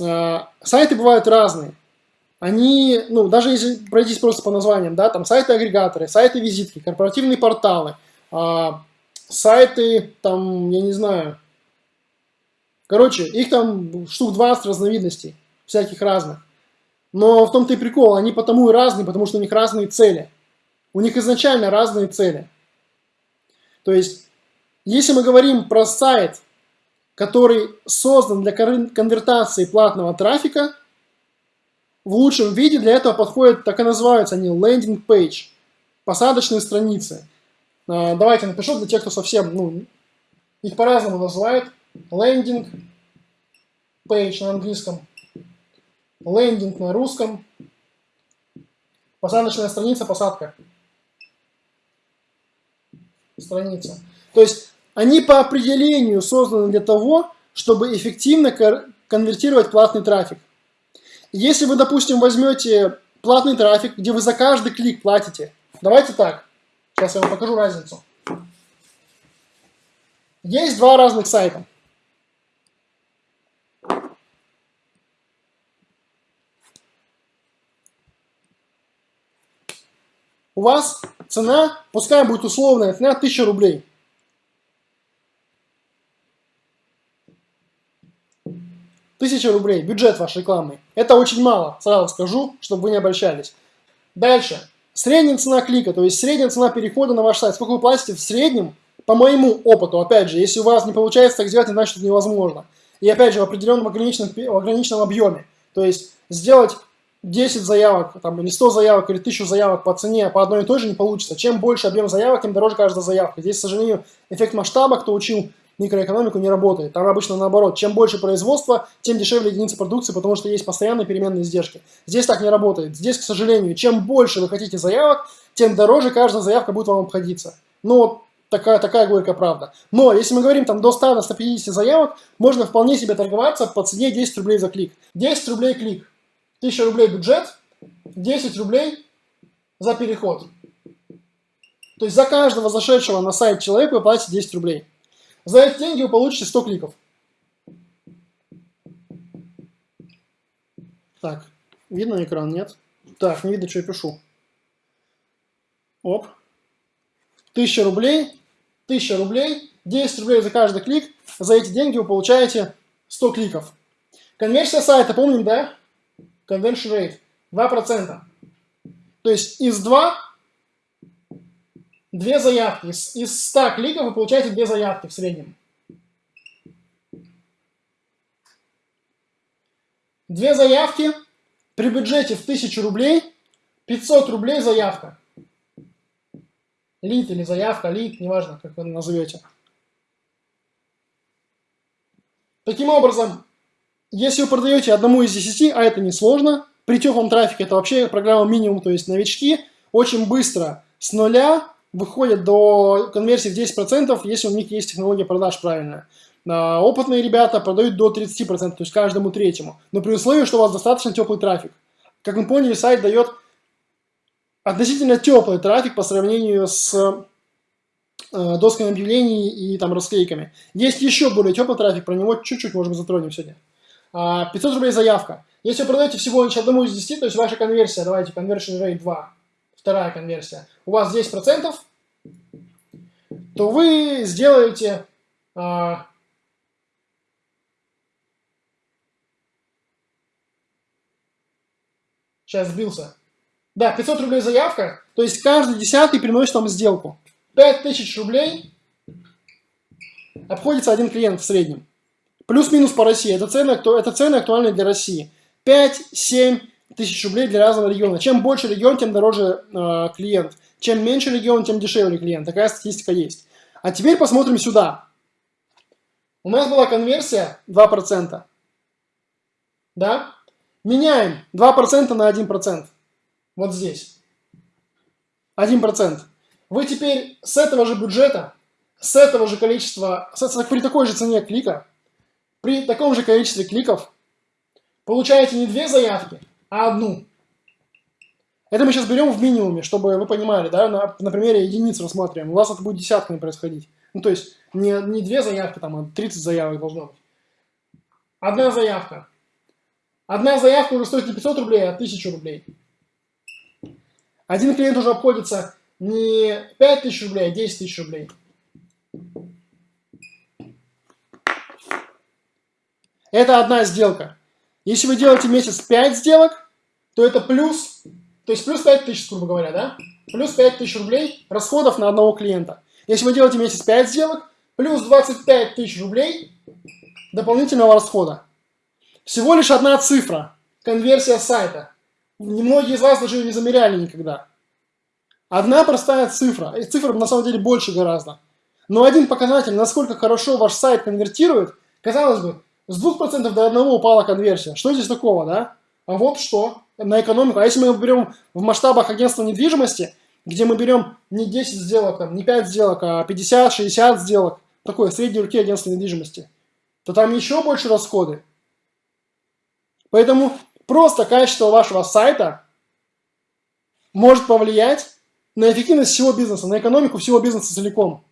э, сайты бывают разные. Они, ну, даже если пройтись просто по названиям, да, там сайты-агрегаторы, сайты-визитки, корпоративные порталы, э, сайты, там, я не знаю, короче, их там штук 20 разновидностей, всяких разных. Но в том-то и прикол, они потому и разные, потому что у них разные цели. У них изначально разные цели. То есть, если мы говорим про сайт, который создан для конвертации платного трафика, в лучшем виде для этого подходят, так и называются они, landing page, посадочные страницы. А, давайте напишу для тех, кто совсем, ну, их по-разному называют. Landing page на английском, лендинг на русском, посадочная страница, посадка. Страница. То есть они по определению созданы для того, чтобы эффективно конвертировать платный трафик. Если вы, допустим, возьмете платный трафик, где вы за каждый клик платите, давайте так, сейчас я вам покажу разницу. Есть два разных сайта. У вас цена, пускай будет условная цена, 1000 рублей. Тысяча рублей, бюджет ваш рекламный. Это очень мало, сразу скажу, чтобы вы не обольщались. Дальше. Средняя цена клика, то есть средняя цена перехода на ваш сайт. Сколько вы платите в среднем, по моему опыту, опять же, если у вас не получается так сделать, значит это невозможно. И опять же, в определенном ограниченном, в ограниченном объеме. То есть сделать 10 заявок, там, или 100 заявок, или 1000 заявок по цене по одной и той же не получится. Чем больше объем заявок, тем дороже каждая заявка. Здесь, к сожалению, эффект масштаба, кто учил микроэкономику, не работает. Там обычно наоборот. Чем больше производства, тем дешевле единица продукции, потому что есть постоянные переменные издержки. Здесь так не работает. Здесь, к сожалению, чем больше вы хотите заявок, тем дороже каждая заявка будет вам обходиться. Ну, такая, такая горькая правда. Но если мы говорим там до 100-150 заявок, можно вполне себе торговаться по цене 10 рублей за клик. 10 рублей клик. 1000 рублей бюджет, 10 рублей за переход. То есть за каждого зашедшего на сайт человека вы платите 10 рублей. За эти деньги вы получите 100 кликов. Так, видно экран, нет? Так, не видно, что я пишу. Оп. 1000 рублей, 1000 рублей, 10 рублей за каждый клик. За эти деньги вы получаете 100 кликов. Конверсия сайта, помним, да? conversion rate 2%. То есть из 2 две заявки. Из, из 100 кликов вы получаете две заявки в среднем. Две заявки при бюджете в 1000 рублей, 500 рублей заявка. Лид или заявка, лид, неважно, как вы назовете. Таким образом, если вы продаете одному из 10, а это несложно, при теплом трафике это вообще программа минимум, то есть новички очень быстро с нуля выходят до конверсии в 10%, если у них есть технология продаж правильная. А опытные ребята продают до 30%, то есть каждому третьему. Но при условии, что у вас достаточно теплый трафик. Как мы поняли, сайт дает относительно теплый трафик по сравнению с э, досками объявлений и там расклейками. Есть еще более теплый трафик, про него чуть-чуть можем затронем сегодня. 500 а, рублей заявка. Если вы продаете всего лишь одному из 10, то есть ваша конверсия, давайте, conversion rate 2, вторая конверсия, у вас 10%, то вы сделаете а, сейчас сбился. Да, 500 рублей заявка, то есть каждый десятый приносит вам сделку. 5000 рублей обходится один клиент в среднем. Плюс-минус по России. Это цены, это цены актуальны для России. 5-7 тысяч рублей для разного региона. Чем больше регион, тем дороже э, клиент. Чем меньше регион, тем дешевле клиент. Такая статистика есть. А теперь посмотрим сюда. У нас была конверсия 2%. Да? Меняем 2% на 1%. Вот здесь. 1%. Вы теперь с этого же бюджета, с этого же количества, при такой же цене клика, при таком же количестве кликов получаете не две заявки, а одну. Это мы сейчас берем в минимуме, чтобы вы понимали, да, на, на примере единиц рассматриваем. У вас это будет десятками происходить. Ну, то есть не, не две заявки, там, а 30 заявок должно быть. Одна заявка. Одна заявка уже стоит не 500 рублей, а 1000 рублей. Один клиент уже обходится не 5000 рублей, а 10 тысяч рублей. Это одна сделка. Если вы делаете месяц 5 сделок, то это плюс, то есть плюс 5 тысяч, грубо говоря, да? Плюс 5 тысяч рублей расходов на одного клиента. Если вы делаете месяц 5 сделок, плюс 25 тысяч рублей дополнительного расхода. Всего лишь одна цифра. Конверсия сайта. Немногие из вас даже ее не замеряли никогда. Одна простая цифра. И цифр на самом деле больше гораздо. Но один показатель, насколько хорошо ваш сайт конвертирует, казалось бы, с 2% до 1 упала конверсия. Что здесь такого, да? А вот что на экономику. А если мы берем в масштабах агентства недвижимости, где мы берем не 10 сделок, там, не 5 сделок, а 50-60 сделок, такое средней руки агентства недвижимости, то там еще больше расходы. Поэтому просто качество вашего сайта может повлиять на эффективность всего бизнеса, на экономику всего бизнеса целиком.